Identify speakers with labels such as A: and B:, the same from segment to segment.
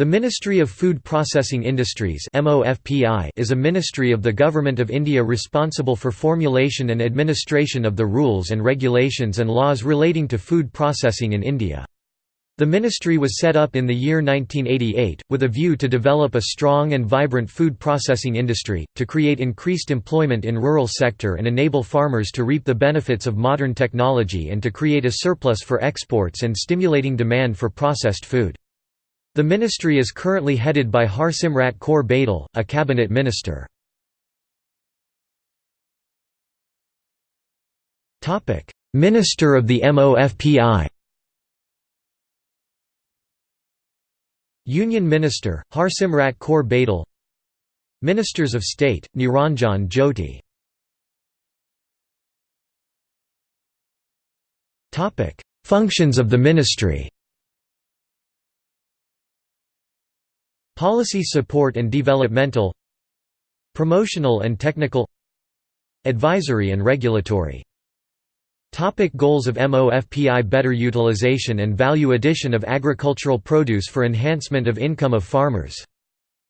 A: The Ministry of Food Processing Industries is a ministry of the Government of India responsible for formulation and administration of the rules and regulations and laws relating to food processing in India. The ministry was set up in the year 1988, with a view to develop a strong and vibrant food processing industry, to create increased employment in rural sector and enable farmers to reap the benefits of modern technology and to create a surplus for exports and stimulating demand for processed food. The ministry is currently headed by Harsimrat Kaur Badal, a cabinet minister. Minister of the MOFPI Union Minister, Harsimrat Kaur Badal Ministers of State, Niranjan Jyoti Functions of the ministry Policy support and developmental Promotional and technical Advisory and regulatory Topic goals of MOFPI Better utilization and value addition of agricultural produce for enhancement of income of farmers.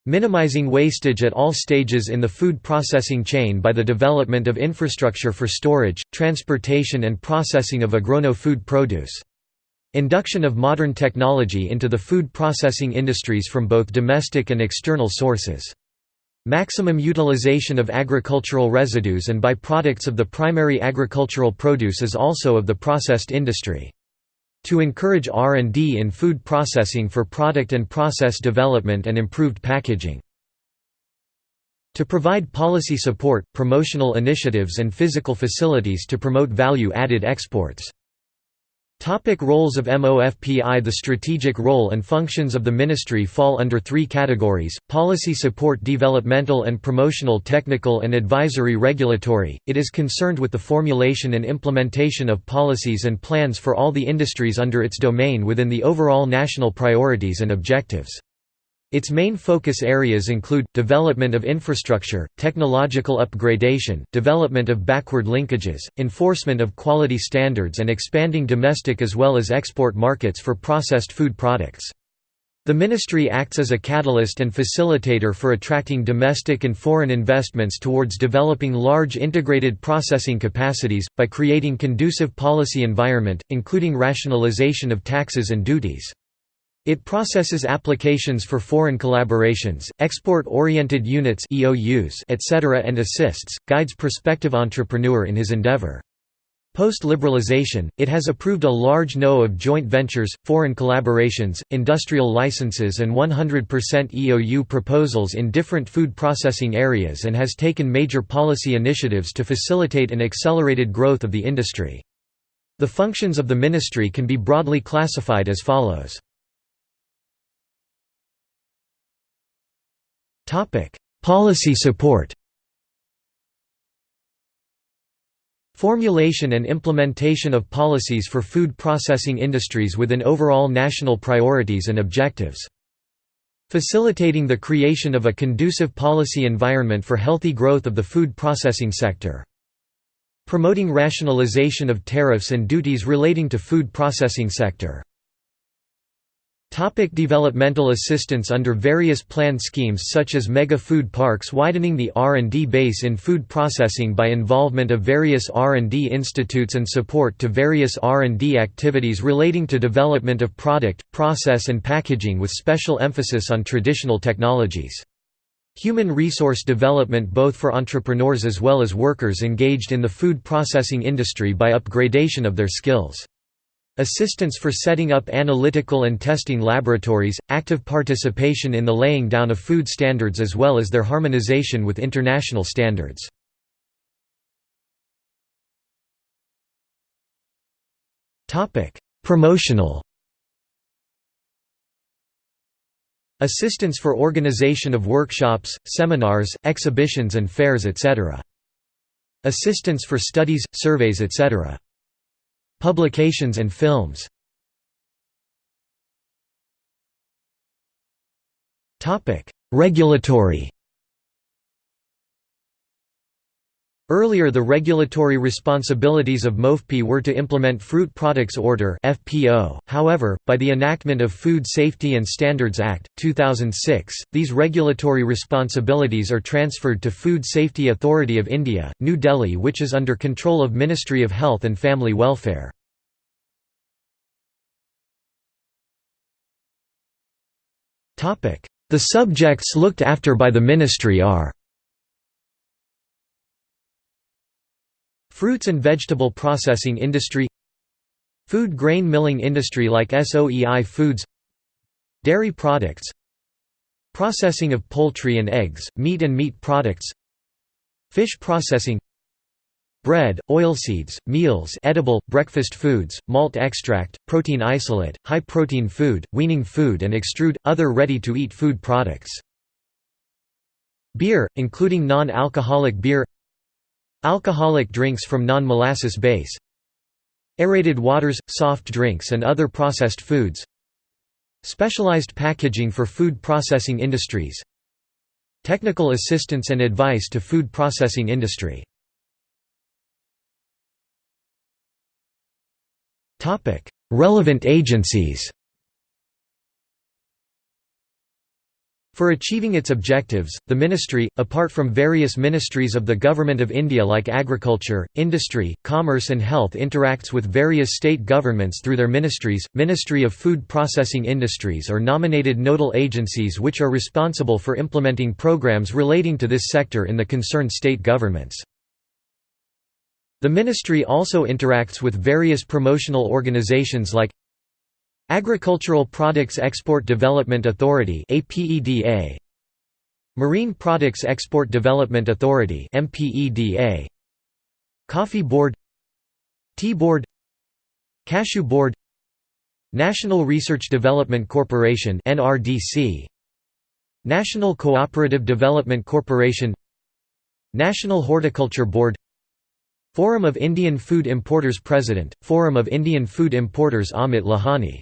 A: Minimizing wastage at all stages in the food processing chain by the development of infrastructure for storage, transportation and processing of agrono-food produce. Induction of modern technology into the food processing industries from both domestic and external sources. Maximum utilization of agricultural residues and byproducts of the primary agricultural produce is also of the processed industry. To encourage R&D in food processing for product and process development and improved packaging. To provide policy support, promotional initiatives and physical facilities to promote value-added exports. Topic roles of MOFPI The strategic role and functions of the ministry fall under three categories, policy support developmental and promotional technical and advisory regulatory, it is concerned with the formulation and implementation of policies and plans for all the industries under its domain within the overall national priorities and objectives. Its main focus areas include, development of infrastructure, technological upgradation, development of backward linkages, enforcement of quality standards and expanding domestic as well as export markets for processed food products. The ministry acts as a catalyst and facilitator for attracting domestic and foreign investments towards developing large integrated processing capacities, by creating conducive policy environment, including rationalization of taxes and duties. It processes applications for foreign collaborations, export-oriented units etc. and assists, guides prospective entrepreneur in his endeavor. Post-liberalization, it has approved a large no of joint ventures, foreign collaborations, industrial licenses and 100% EOU proposals in different food processing areas and has taken major policy initiatives to facilitate an accelerated growth of the industry. The functions of the ministry can be broadly classified as follows. Policy support Formulation and implementation of policies for food processing industries within overall national priorities and objectives. Facilitating the creation of a conducive policy environment for healthy growth of the food processing sector. Promoting rationalization of tariffs and duties relating to food processing sector. Topic developmental assistance Under various planned schemes such as mega food parks widening the R&D base in food processing by involvement of various R&D institutes and support to various R&D activities relating to development of product, process and packaging with special emphasis on traditional technologies. Human resource development both for entrepreneurs as well as workers engaged in the food processing industry by upgradation of their skills. Assistance for setting up analytical and testing laboratories, active participation in the laying down of food standards as well as their harmonization with international standards. Promotional Assistance for organization of workshops, seminars, exhibitions and fairs etc. Assistance for studies, surveys etc. Publications and films. Regulatory Earlier the regulatory responsibilities of MOFPI were to implement Fruit Products Order. However, by the enactment of Food Safety and Standards Act 2006, these regulatory responsibilities are transferred to Food Safety Authority of India, New Delhi, which is under control of Ministry of Health and Family Welfare. The subjects looked after by the ministry are Fruits and vegetable processing industry Food grain milling industry like SOEI Foods Dairy products Processing of poultry and eggs, meat and meat products Fish processing Bread, oilseeds, meals edible, breakfast foods, malt extract, protein isolate, high-protein food, weaning food and extrude, other ready-to-eat food products. Beer, including non-alcoholic beer Alcoholic drinks from non-molasses base Aerated waters, soft drinks and other processed foods Specialized packaging for food processing industries Technical assistance and advice to food processing industry. Relevant agencies For achieving its objectives, the ministry, apart from various ministries of the Government of India like Agriculture, Industry, Commerce and Health interacts with various state governments through their ministries, Ministry of Food Processing Industries or nominated nodal agencies which are responsible for implementing programs relating to this sector in the concerned state governments. The ministry also interacts with various promotional organizations like Agricultural Products Export Development Authority APEDA Marine Products Export Development Authority MPEDA Coffee Board Tea Board Cashew Board National Research Development Corporation NRDC National Cooperative Development Corporation National Horticulture Board Forum of Indian Food Importers President, Forum of Indian Food Importers Amit Lohani